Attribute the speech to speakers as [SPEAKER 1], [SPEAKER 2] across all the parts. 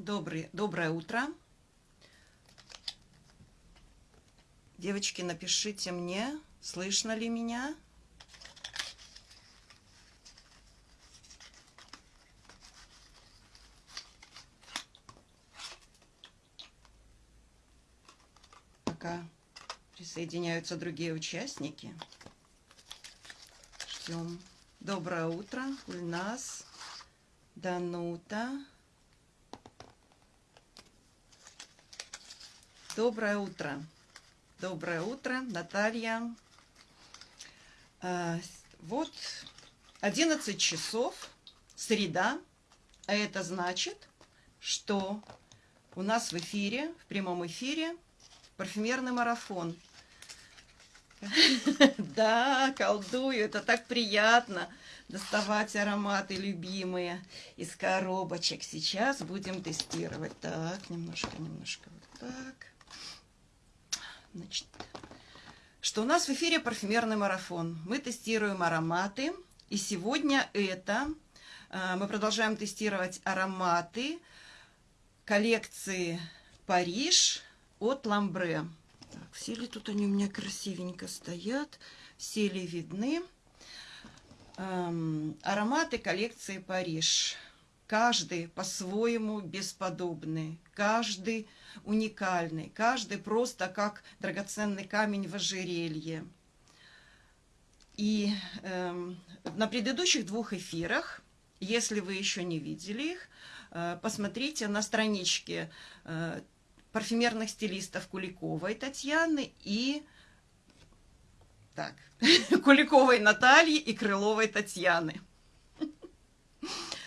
[SPEAKER 1] Добрый, доброе утро. Девочки, напишите мне, слышно ли меня. Пока присоединяются другие участники. Ждем. Доброе утро, Ульнас, Данута. Доброе утро. Доброе утро, Наталья. А, вот 11 часов, среда, а это значит, что у нас в эфире, в прямом эфире, парфюмерный марафон. Да, колдую, это так приятно доставать ароматы любимые из коробочек. Сейчас будем тестировать. Так, немножко, немножко вот так. Значит, что у нас в эфире парфюмерный марафон. Мы тестируем ароматы. И сегодня это э, мы продолжаем тестировать ароматы коллекции Париж от Ламбре. Так, все ли тут они у меня красивенько стоят? Все ли видны? Эм, ароматы коллекции Париж. Каждый по-своему бесподобный. Каждый уникальный, каждый просто как драгоценный камень в ожерелье. И э, на предыдущих двух эфирах, если вы еще не видели их, э, посмотрите на страничке э, парфюмерных стилистов Куликовой Татьяны и так, Куликовой Натальи и Крыловой Татьяны.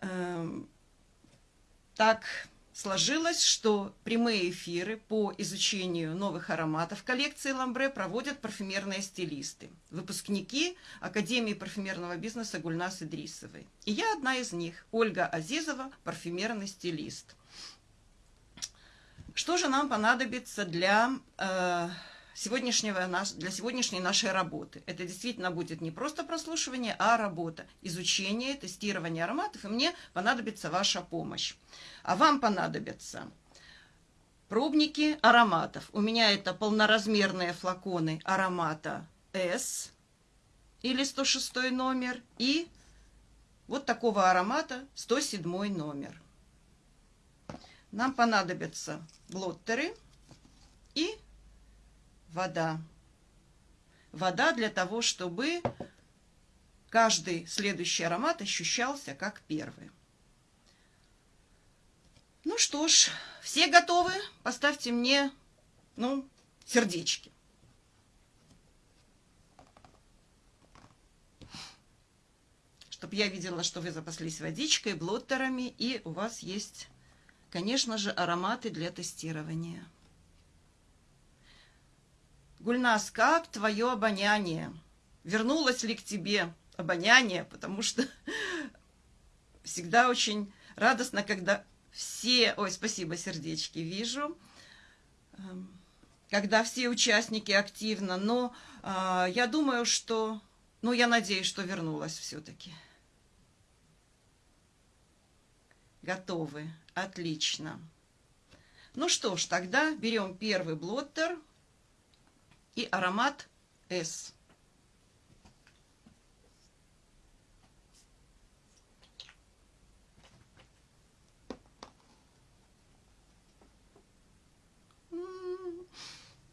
[SPEAKER 1] Эм, так, сложилось, что прямые эфиры по изучению новых ароматов коллекции Ламбре проводят парфюмерные стилисты, выпускники Академии парфюмерного бизнеса Гульнас Идрисовой. И я одна из них, Ольга Азизова, парфюмерный стилист. Что же нам понадобится для э, сегодняшнего наш, для сегодняшней нашей работы. Это действительно будет не просто прослушивание, а работа, изучение, тестирование ароматов, и мне понадобится ваша помощь. А вам понадобятся пробники ароматов. У меня это полноразмерные флаконы аромата S или 106 номер и вот такого аромата 107 номер. Нам понадобятся блоттеры и вода. Вода для того, чтобы каждый следующий аромат ощущался как первый. Ну что ж, все готовы? Поставьте мне, ну, сердечки. Чтобы я видела, что вы запаслись водичкой, блоттерами, и у вас есть, конечно же, ароматы для тестирования. Гульнас, как твое обоняние? Вернулось ли к тебе обоняние? Потому что всегда очень радостно, когда все... Ой, спасибо, сердечки, вижу. Эм, когда все участники активно, но э, я думаю, что... Ну, я надеюсь, что вернулась все-таки. Готовы. Отлично. Ну что ж, тогда берем первый блоттер и аромат S.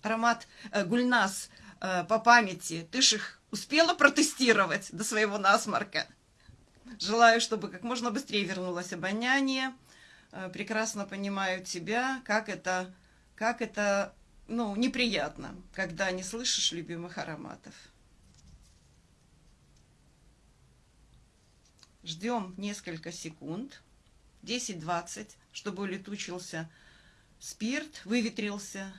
[SPEAKER 1] Аромат э, Гульнас э, по памяти. Ты ж их успела протестировать до своего насморка. Желаю, чтобы как можно быстрее вернулось обоняние. Э, прекрасно понимаю тебя, как это, как это ну, неприятно, когда не слышишь любимых ароматов. Ждем несколько секунд, 10-20, чтобы улетучился спирт, выветрился.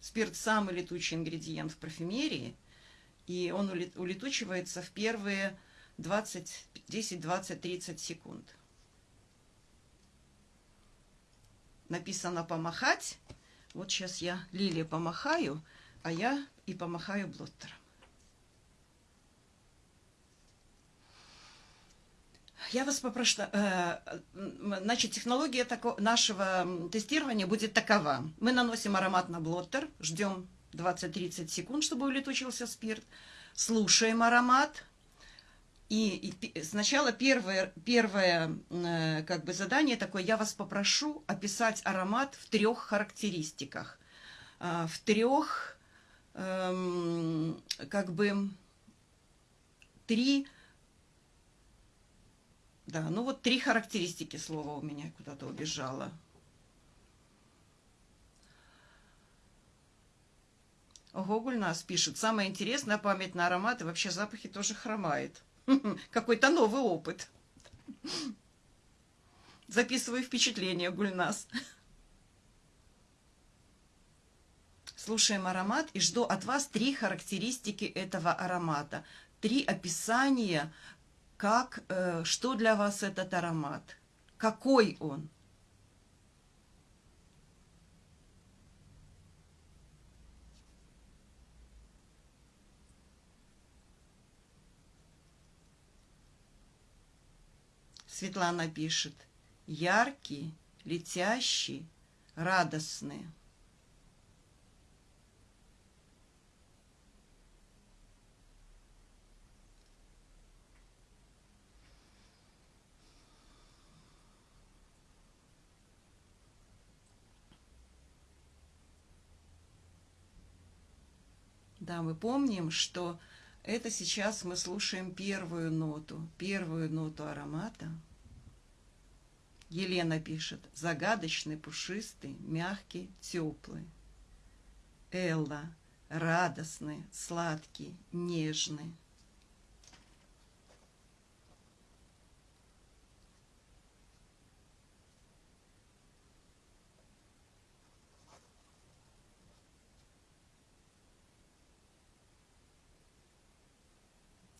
[SPEAKER 1] Спирт – самый летучий ингредиент в парфюмерии, и он улетучивается в первые 20, 10, 20, 30 секунд. Написано «помахать», вот сейчас я Лилия помахаю, а я и помахаю блоттером. Я вас попрошу, э, значит, технология нашего тестирования будет такова. Мы наносим аромат на блоттер, ждем 20-30 секунд, чтобы улетучился спирт, слушаем аромат, и, и сначала первое, первое э, как бы задание такое, я вас попрошу описать аромат в трех характеристиках, э, в трех, э, как бы, три да, ну вот три характеристики слова у меня куда-то убежало. Гоголь нас пишет. Самое интересное, память на ароматы, вообще запахи тоже хромает. Какой-то новый опыт. Записываю впечатление, Гульнас. Слушаем аромат и жду от вас три характеристики этого аромата. Три описания как, э, что для вас этот аромат, какой он. Светлана пишет, яркий, летящий, радостный. Да, мы помним, что это сейчас мы слушаем первую ноту, первую ноту аромата. Елена пишет, загадочный, пушистый, мягкий, теплый. Элла, радостный, сладкий, нежный.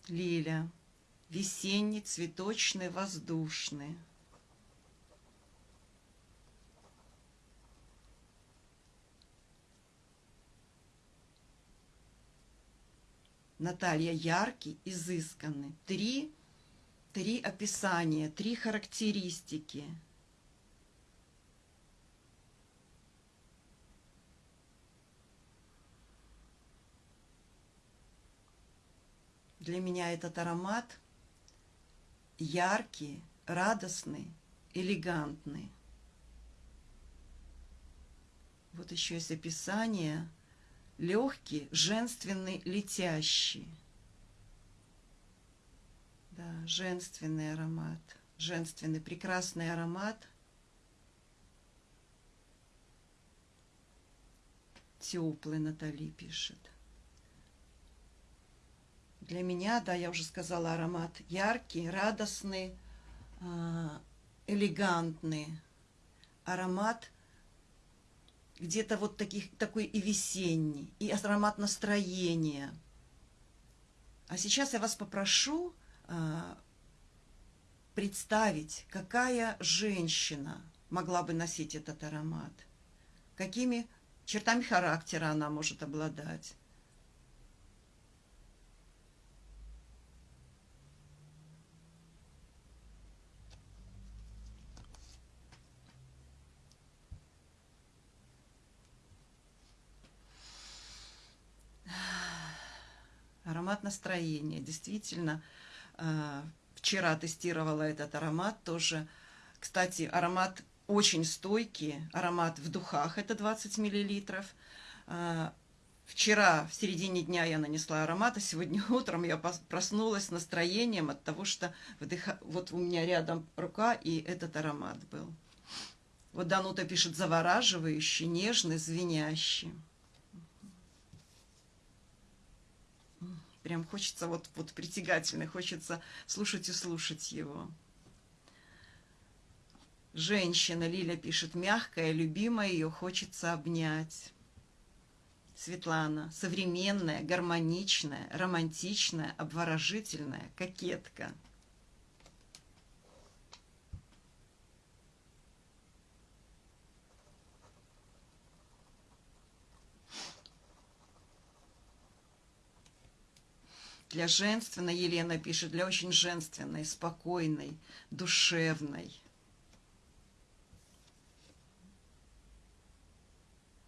[SPEAKER 1] Лиля, весенний, цветочный, воздушный. Наталья яркий, изысканный. Три, три описания, три характеристики – Для меня этот аромат яркий, радостный, элегантный. Вот еще есть описание. Легкий, женственный, летящий. Да, женственный аромат. Женственный, прекрасный аромат. Теплый Натали пишет. Для меня, да, я уже сказала, аромат яркий, радостный, а, элегантный. Аромат где-то вот таких, такой и весенний, и аромат настроения. А сейчас я вас попрошу а, представить, какая женщина могла бы носить этот аромат, какими чертами характера она может обладать. Аромат настроения. Действительно, э, вчера тестировала этот аромат тоже. Кстати, аромат очень стойкий, аромат в духах, это 20 миллилитров. Э, вчера в середине дня я нанесла аромат, а сегодня утром я проснулась с настроением от того, что вдыха... вот у меня рядом рука, и этот аромат был. Вот Данута пишет завораживающий, нежный, звенящий. Прям хочется вот, вот притягательный, хочется слушать и слушать его. Женщина, Лиля пишет, мягкая, любимая, ее хочется обнять. Светлана, современная, гармоничная, романтичная, обворожительная, кокетка – Для женственной, Елена пишет, для очень женственной, спокойной, душевной.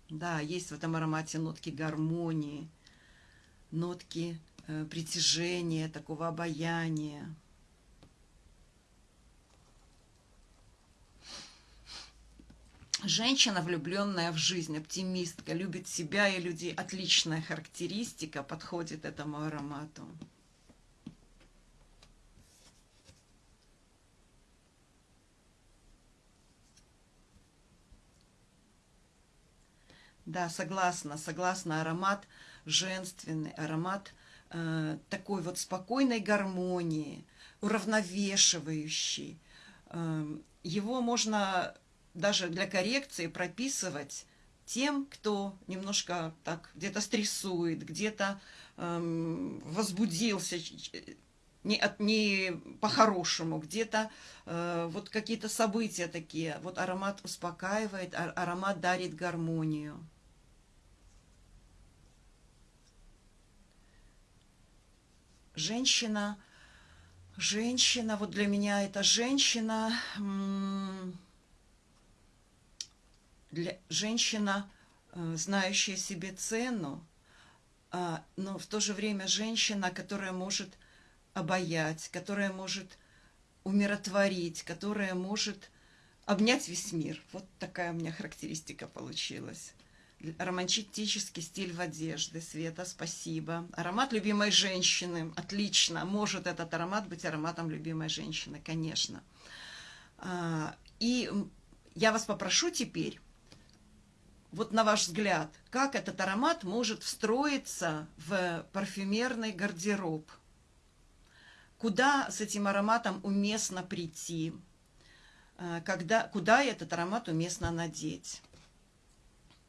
[SPEAKER 1] Да, есть в этом аромате нотки гармонии, нотки э, притяжения, такого обаяния. Женщина, влюбленная в жизнь, оптимистка, любит себя и людей. Отличная характеристика подходит этому аромату. Да, согласна, согласна. Аромат женственный, аромат э, такой вот спокойной гармонии, уравновешивающий. Э, его можно даже для коррекции прописывать тем, кто немножко так где-то стрессует, где-то эм, возбудился не, от, не по-хорошему, где-то э, вот какие-то события такие. Вот аромат успокаивает, а, аромат дарит гармонию. Женщина, женщина, вот для меня это женщина для женщина, э, знающая себе цену, а, но в то же время женщина, которая может обаять, которая может умиротворить, которая может обнять весь мир. Вот такая у меня характеристика получилась. Романтический стиль в одежде. Света, спасибо. Аромат любимой женщины. Отлично. Может этот аромат быть ароматом любимой женщины, конечно. А, и я вас попрошу теперь вот на ваш взгляд, как этот аромат может встроиться в парфюмерный гардероб? Куда с этим ароматом уместно прийти? Э, когда, куда этот аромат уместно надеть?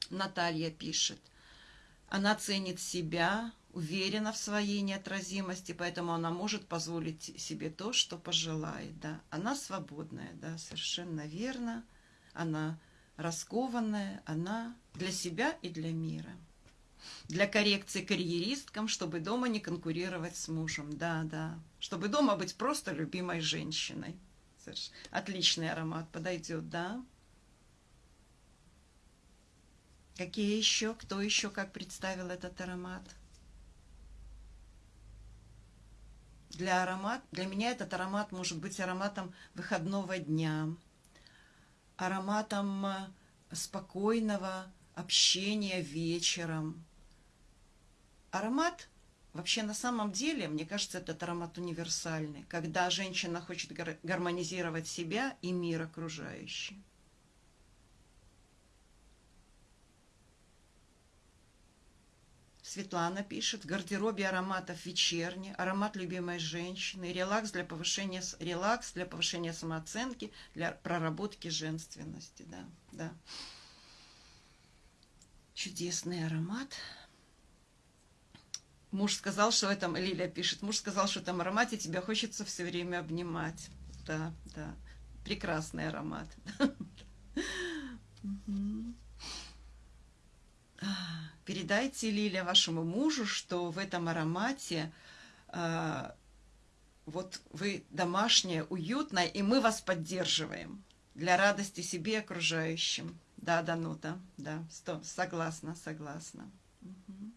[SPEAKER 1] Наталья пишет. Она ценит себя, уверена в своей неотразимости, поэтому она может позволить себе то, что пожелает. Да. Она свободная, да, совершенно верно. Она раскованная, она для себя и для мира. Для коррекции карьеристкам, чтобы дома не конкурировать с мужем. Да, да. Чтобы дома быть просто любимой женщиной. Отличный аромат подойдет, да? Какие еще? Кто еще как представил этот аромат? Для, аромат, для меня этот аромат может быть ароматом выходного дня, ароматом э, спокойного общения вечером. Аромат, вообще на самом деле, мне кажется, этот аромат универсальный, когда женщина хочет гармонизировать себя и мир окружающий. Светлана пишет, в гардеробе ароматов вечерний, аромат любимой женщины, релакс для повышения, релакс для повышения самооценки, для проработки женственности. Да, да. Чудесный аромат. Муж сказал, что в этом, Лилия пишет, муж сказал, что в этом аромате тебя хочется все время обнимать. Да, да. Прекрасный аромат. Передайте, Лилия, вашему мужу, что в этом аромате э, вот вы домашняя, уютная, и мы вас поддерживаем для радости себе и окружающим. Да, Данута, да, сто, согласна, согласна. Угу.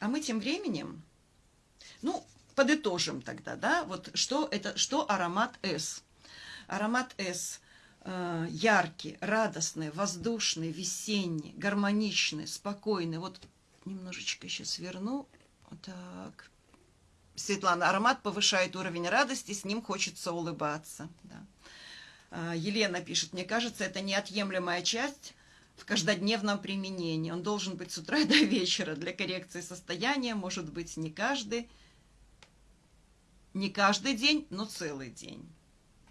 [SPEAKER 1] А мы тем временем, ну, подытожим тогда, да, вот что это, что аромат С. Аромат С яркий, радостный, воздушный, весенний, гармоничный, спокойный. Вот немножечко сейчас верну. Так. Светлана, аромат повышает уровень радости, с ним хочется улыбаться. Да. Э, Елена пишет, мне кажется, это неотъемлемая часть в каждодневном применении. Он должен быть с утра до вечера для коррекции состояния, может быть, не каждый, не каждый день, но целый день.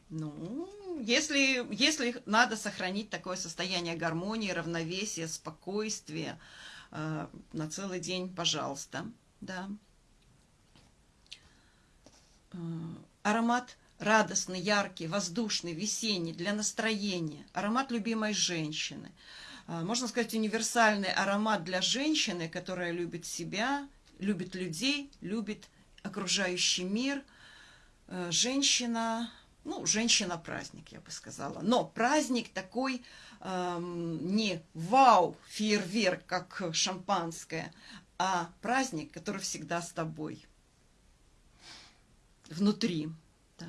[SPEAKER 1] Ну, если, если надо сохранить такое состояние гармонии, равновесия, спокойствия э, на целый день, пожалуйста, да. Э, аромат радостный, яркий, воздушный, весенний, для настроения. Аромат любимой женщины. а, можно сказать, универсальный аромат для женщины, которая любит себя, любит людей, любит окружающий мир. Э, женщина, ну, женщина-праздник, я бы сказала. Но праздник такой эм, не вау, фейерверк, как шампанское, а праздник, который всегда с тобой. Внутри. Да.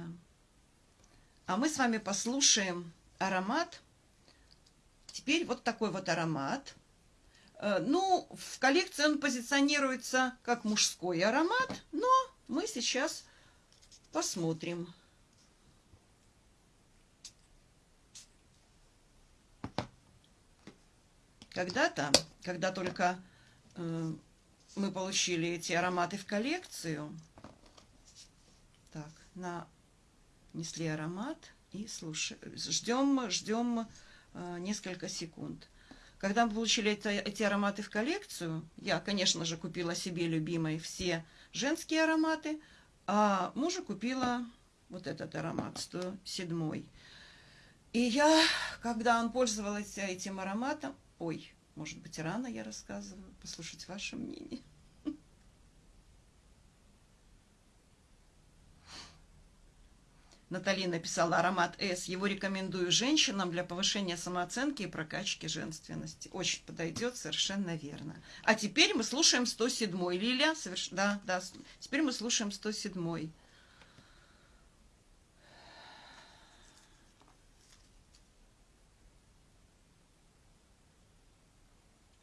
[SPEAKER 1] А мы с вами послушаем аромат. Теперь вот такой вот аромат. Э, ну, в коллекции он позиционируется как мужской аромат, но мы сейчас посмотрим. Когда-то, когда только э, мы получили эти ароматы в коллекцию, так, на несли аромат и слушаем, ждем, ждем э, несколько секунд. Когда мы получили это, эти ароматы в коллекцию, я, конечно же, купила себе любимые все женские ароматы, а мужу купила вот этот аромат, 107. И я, когда он пользовался этим ароматом, ой, может быть, рано я рассказываю, послушать ваше мнение. Натали написала аромат С. Его рекомендую женщинам для повышения самооценки и прокачки женственности. Очень подойдет, совершенно верно. А теперь мы слушаем 107-й. Лилия, соверш... да, да. Теперь мы слушаем 107-й.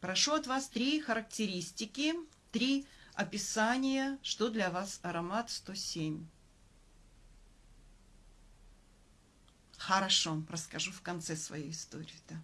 [SPEAKER 1] Прошу от вас три характеристики, три описания, что для вас аромат 107. Хорошо, расскажу в конце свою историю, да.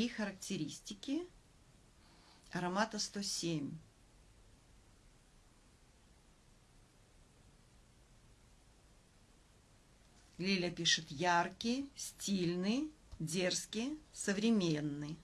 [SPEAKER 1] Три характеристики аромата 107. Лиля пишет яркий, стильный, дерзкий, современный.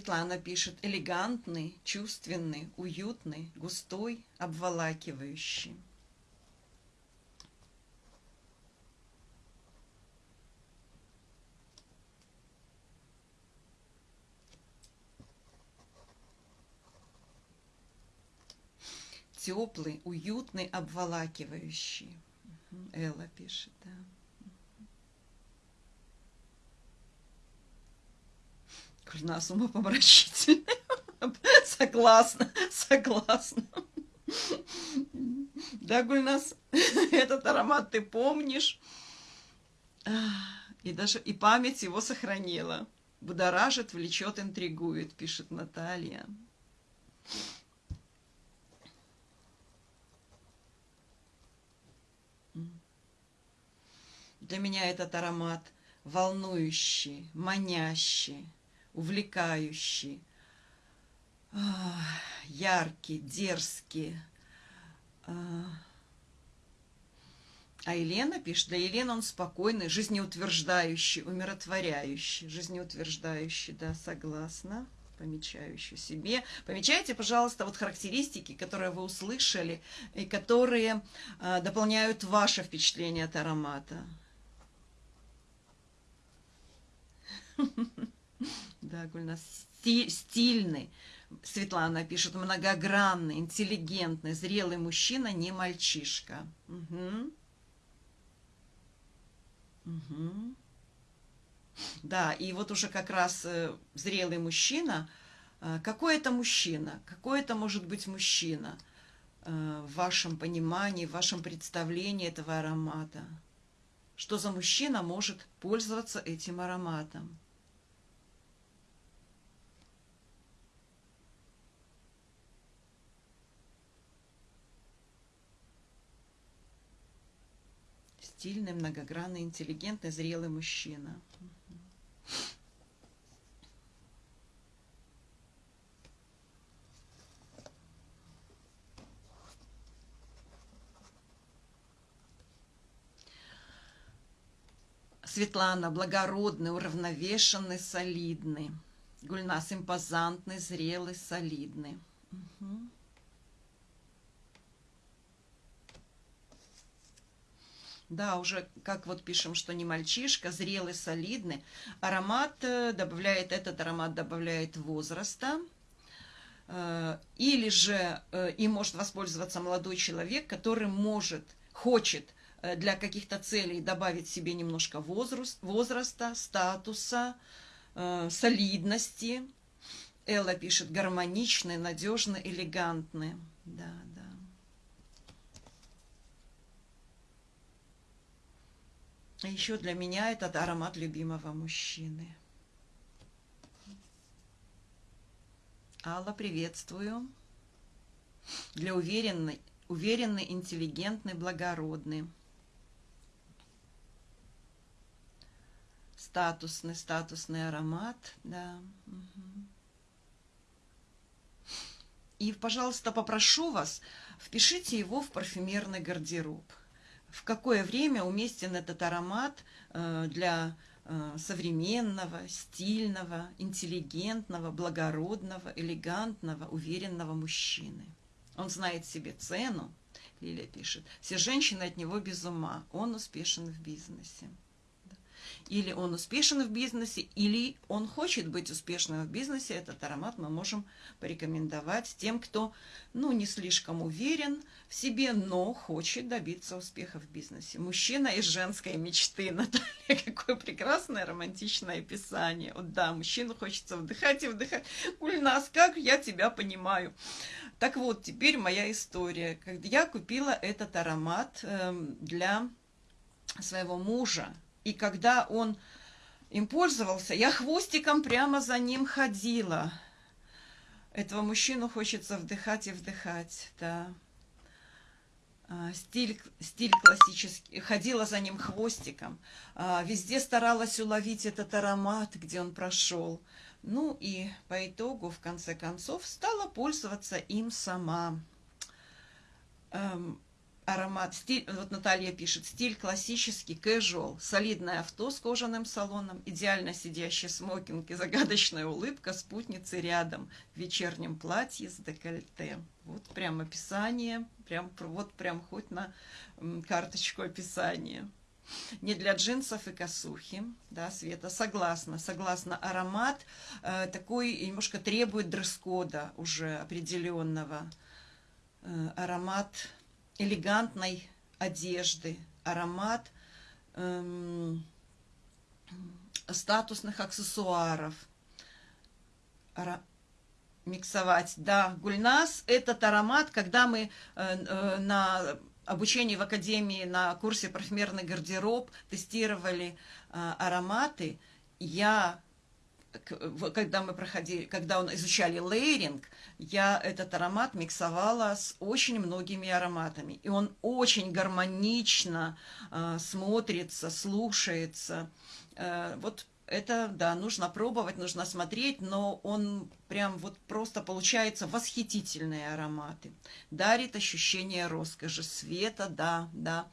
[SPEAKER 1] Светлана пишет, элегантный, чувственный, уютный, густой, обволакивающий. Теплый, уютный, обволакивающий. Элла пишет, да. Гульнас умопомрачительный. Согласна, согласна. Да, Гульнас, этот аромат ты помнишь. И даже и память его сохранила. Будоражит, влечет, интригует, пишет Наталья. Для меня этот аромат волнующий, манящий, увлекающий, яркий, дерзкий. А Елена пишет, для Елены он спокойный, жизнеутверждающий, умиротворяющий. Жизнеутверждающий, да, согласна. Помечающий себе. Помечайте, пожалуйста, вот характеристики, которые вы услышали, и которые э, дополняют ваше впечатление от аромата. Да, Гульнас, стильный. Светлана пишет, многогранный, интеллигентный, зрелый мужчина, не мальчишка. Угу. Угу. Да, и вот уже как раз э, зрелый мужчина. Э, какой это мужчина? Какой это может быть мужчина э, в вашем понимании, в вашем представлении этого аромата? что за мужчина может пользоваться этим ароматом. Стильный, многогранный, интеллигентный, зрелый мужчина. Светлана, благородный, уравновешенный, солидный. Гульнас, импозантный, зрелый, солидный. Угу. Да, уже как вот пишем, что не мальчишка, зрелый, солидный. Аромат э, добавляет, этот аромат добавляет возраста. Э, или же э, им может воспользоваться молодой человек, который может, хочет для каких-то целей добавить себе немножко возраст, возраста, статуса, солидности. Элла пишет гармоничный, надежный, элегантный. Да, да. Еще для меня этот аромат любимого мужчины. Алла, приветствую. Для уверенной, уверенный, интеллигентный, благородный. Статусный, статусный аромат, да. Угу. И, пожалуйста, попрошу вас, впишите его в парфюмерный гардероб в какое время уместен этот аромат э, для э, современного, стильного, интеллигентного, благородного, элегантного, уверенного мужчины. Он знает себе цену, Лилия пишет, все женщины от него без ума, он успешен в бизнесе. Или он успешен в бизнесе, или он хочет быть успешным в бизнесе. Этот аромат мы можем порекомендовать тем, кто ну, не слишком уверен в себе, но хочет добиться успеха в бизнесе. Мужчина из женской мечты. Наталья, какое прекрасное романтичное описание. Вот да, мужчину хочется вдыхать и вдыхать. Ульнас, как я тебя понимаю. Так вот, теперь моя история. Я купила этот аромат эм, для своего мужа, и когда он им пользовался, я хвостиком прямо за ним ходила. Этого мужчину хочется вдыхать и вдыхать, да. А, стиль, стиль классический, ходила за ним хвостиком, а, везде старалась уловить этот аромат, где он прошел. Ну и по итогу, в конце концов, стала пользоваться им сама. Эм, аромат, стиль, вот Наталья пишет, стиль классический, casual, солидное авто с кожаным салоном, идеально сидящий смокинг и загадочная улыбка спутницы рядом в вечернем платье с декольте. Вот прям описание, прям, вот прям хоть на карточку описания. Не для джинсов и косухи, да, Света, согласна, согласна. Аромат э, такой немножко требует дресс-кода уже определенного. Э, аромат элегантной одежды, аромат эм, статусных аксессуаров. Ара миксовать. Да, гульнас – этот аромат, когда мы э, э, на обучении в академии на курсе парфюмерный гардероб тестировали э, ароматы, я когда мы проходили, когда он изучали лейринг, я этот аромат миксовала с очень многими ароматами. И он очень гармонично э, смотрится, слушается. Э, вот это, да, нужно пробовать, нужно смотреть, но он прям вот просто получается восхитительные ароматы. Дарит ощущение роскоши, света, да, да.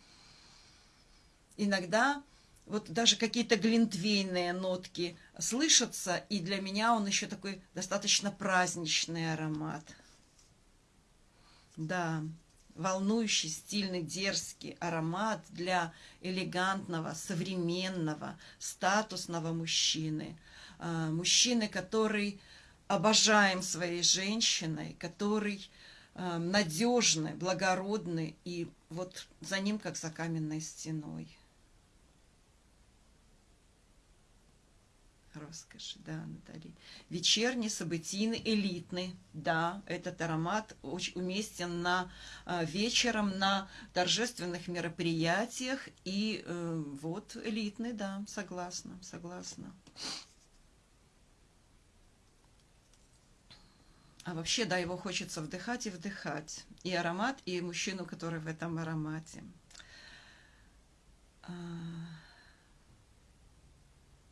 [SPEAKER 1] Иногда вот даже какие-то глинтвейные нотки слышатся, и для меня он еще такой достаточно праздничный аромат. Да, волнующий, стильный, дерзкий аромат для элегантного, современного, статусного мужчины. А, мужчины, который обожаем своей женщиной, который а, надежный, благородный, и вот за ним, как за каменной стеной. Роскошь, да, Наталья. Вечерний, событийный, элитный. Да, этот аромат очень уместен на э, вечером, на торжественных мероприятиях. И э, вот элитный, да, согласна, согласна. А вообще, да, его хочется вдыхать и вдыхать. И аромат, и мужчину, который в этом аромате.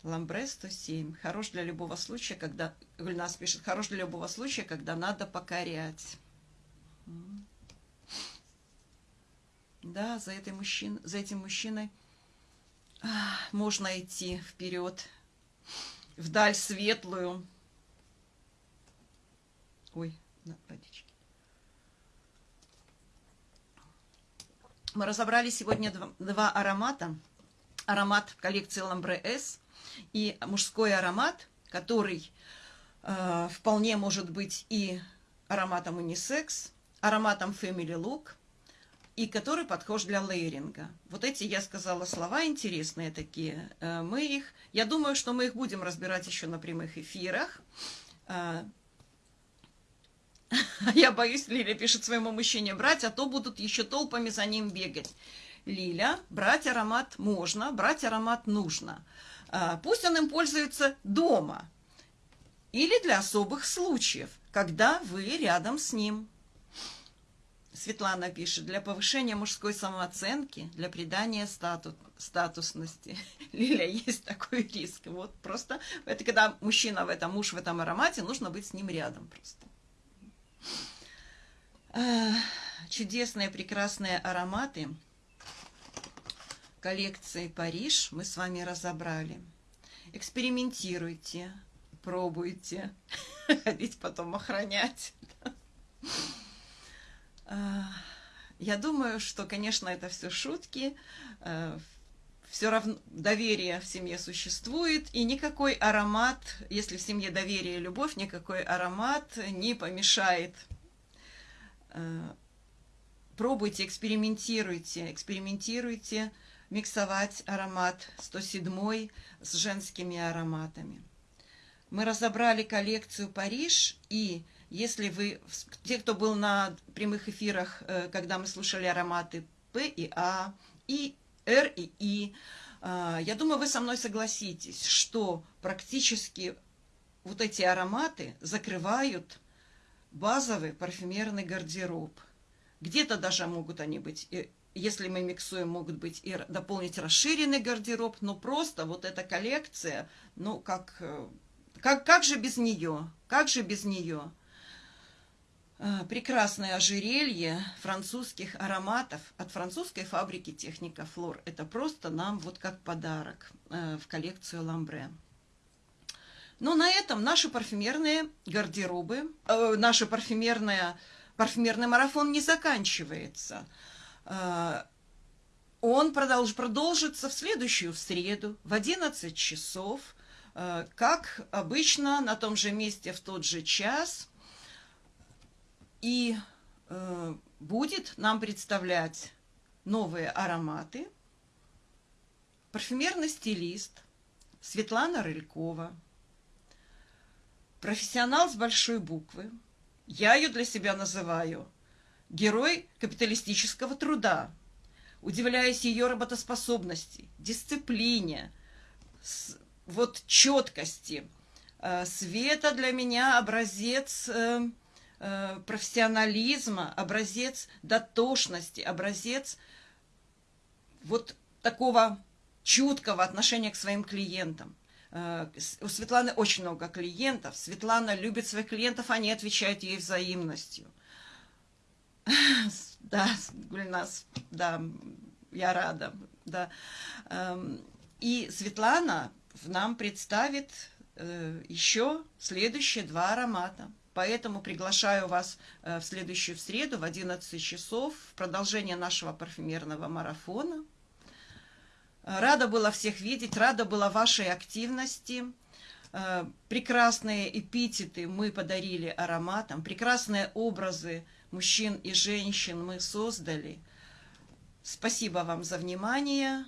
[SPEAKER 1] Ламбре 107. Хорош для любого случая, когда... Гульнас пишет, хорош для любого случая, когда надо покорять. Да, за, этой мужчин, за этим мужчиной а, можно идти вперед, вдаль светлую. Ой, на водичке. Мы разобрали сегодня два, два аромата. Аромат коллекции Ламбре S и мужской аромат, который э, вполне может быть и ароматом унисекс, ароматом Family Look, и который подхож для лейеринга. Вот эти, я сказала, слова интересные такие. Э, мы их, я думаю, что мы их будем разбирать еще на прямых эфирах. Э, Я боюсь, Лиля пишет своему мужчине, брать, а то будут еще толпами за ним бегать. Лиля, брать аромат можно, брать аромат нужно. А, пусть он им пользуется дома или для особых случаев, когда вы рядом с ним. Светлана пишет, для повышения мужской самооценки, для придания статус, статусности. Лиля, есть такой риск. Вот просто, это когда мужчина в этом, муж в этом аромате, нужно быть с ним рядом просто. Чудесные, прекрасные ароматы коллекции «Париж» мы с вами разобрали. Экспериментируйте, пробуйте, ходить потом охранять. Я думаю, что, конечно, это все шутки, все равно доверие в семье существует, и никакой аромат, если в семье доверие и любовь, никакой аромат не помешает. Э, пробуйте, экспериментируйте, экспериментируйте миксовать аромат 107 с женскими ароматами. Мы разобрали коллекцию «Париж», и если вы, те, кто был на прямых эфирах, э, когда мы слушали ароматы П и А, и Р и И. А, я думаю, вы со мной согласитесь, что практически вот эти ароматы закрывают базовый парфюмерный гардероб. Где-то даже могут они быть, если мы миксуем, могут быть и дополнить расширенный гардероб, но просто вот эта коллекция, ну как, э, как, как же без нее, как же без нее? Э, прекрасное ожерелье французских ароматов от французской фабрики Техника Флор. Это просто нам вот как подарок э, в коллекцию Ламбре. Но на этом наши парфюмерные гардеробы, э, парфюмерная, парфюмерный марафон не заканчивается. Э, он продолж, продолжится в следующую среду в 11 часов, э, как обычно, на том же месте в тот же час – и э, будет нам представлять новые ароматы. Парфюмерный стилист Светлана Рылькова, профессионал с большой буквы. Я ее для себя называю герой капиталистического труда. Удивляюсь ее работоспособности, дисциплине, вот четкости. Э, Света для меня образец э, Э, профессионализма, образец дотошности, образец вот такого чуткого отношения к своим клиентам. У Светланы очень много клиентов. Светлана любит своих клиентов, они отвечают ей взаимностью. Да, Гульнас, да, я рада. Да. Эм, и Светлана нам представит э, еще следующие два аромата. Поэтому приглашаю вас э, в следующую среду в 11 часов в продолжение нашего парфюмерного марафона. Рада была всех видеть, рада была вашей активности. Э, прекрасные эпитеты мы подарили ароматам, прекрасные образы мужчин и женщин мы создали. Спасибо вам за внимание.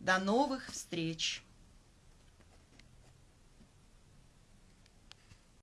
[SPEAKER 1] До новых встреч!